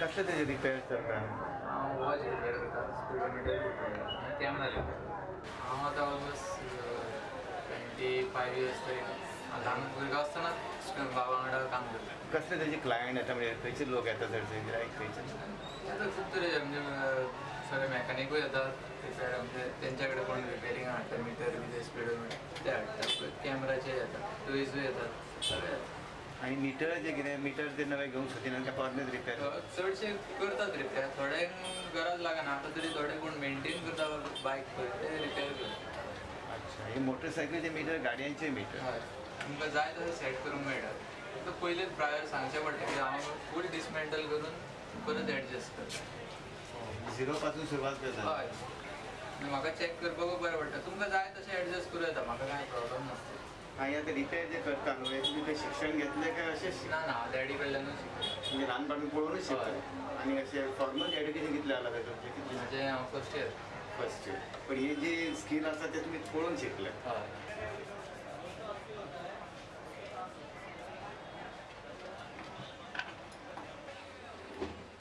कसले तेजे रिपेअर करता हांव वॉच रिपेअर करता? स्पिडोमिटर रिपेअर आनी कॅमेरा रिपेअर हांव आतां ऑलमोस्ट ट्वेंटी फायव इयर्स तरी ल्हान भुरगो आसतना बाबा वांगडा काम करता कसले तेजे क्लायंट येता म्हणजे खंयचे लोक येता चडशे गिरायक खंयचे आतां खूब तरेचे म्हणजे सगळे मॅकॅनिकूय येतात रिपेअर म्हणजे तेंच्या कडेन कोण रिपेअरिंग हाडटा मिटर बी स्पिडोमिटर ते हाडटा कॅमेराचे येतात टुरिस्टूय येतात सगळे येतात. आणि मिटर जे कितें मिटर ते नवे घेवंक सोदिना काय परनेच रिपेअर चडशे करतात रिपेअर थोड्यांक गरज लागना आतां तरी थोडे कोण मेंटेन करता बायक पळय ते रिपेअर करतात. अच्छा हे मोटरसायकलचे मिटर गाडयांचे मिटर तुमकां जाय तशें सेट करूंक मेळटा. फक्त पयलेच प्रायर सांगचें पडटा की हांव फूल डिसमेंटल करून परत एडजस्ट करता. झिरो पासून सुरवात करता. हय. म्हाका चॅक करपाकूय बरें पडटा. तुमकां जाय तशें एडजस्ट करूं येता म्हाका कांय प्रॉब्लम नासता आणि आता रिपेअर जे करता हे ते शिक्षण घेतलें काय शिक- ना ना डॅडी कडल्यानूच शिकलो म्हणजे ल्हानपणान पळोवनूच शिकता आणि अशें फॉर्मल एड्युकेशन कितलें जाला काय तुमचें? कितलें? म्हजें हांव फर्स्ट इयर फर्स्ट पण हे जे स्किल आसा ते तुमी पळोवन शिकले. हय.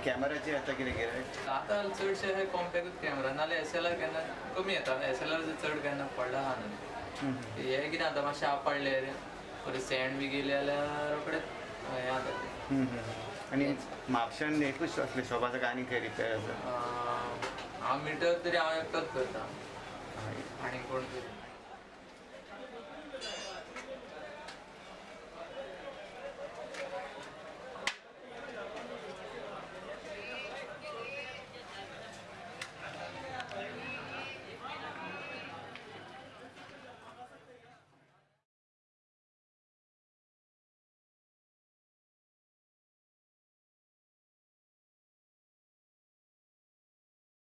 कॅमेराचे आता कितें गिरायक आतां चडशे हे कॉम्पॅक्ट कॅमेरा नाल्यार एस एल आर केन्ना कमी येता एस एल आर चड केन्ना पडला आहा न्हू. हे कितें जाता मातशें आप पडले रे. परत सँड बी गेले जाल्यार रोखडेच हें जाता आणि म्हापशान एकूच असले शॉप आसा काय आनी खंय रिपेअर आसा हांव मिटर तरी हांव एकटोच करता आनी कोण तरी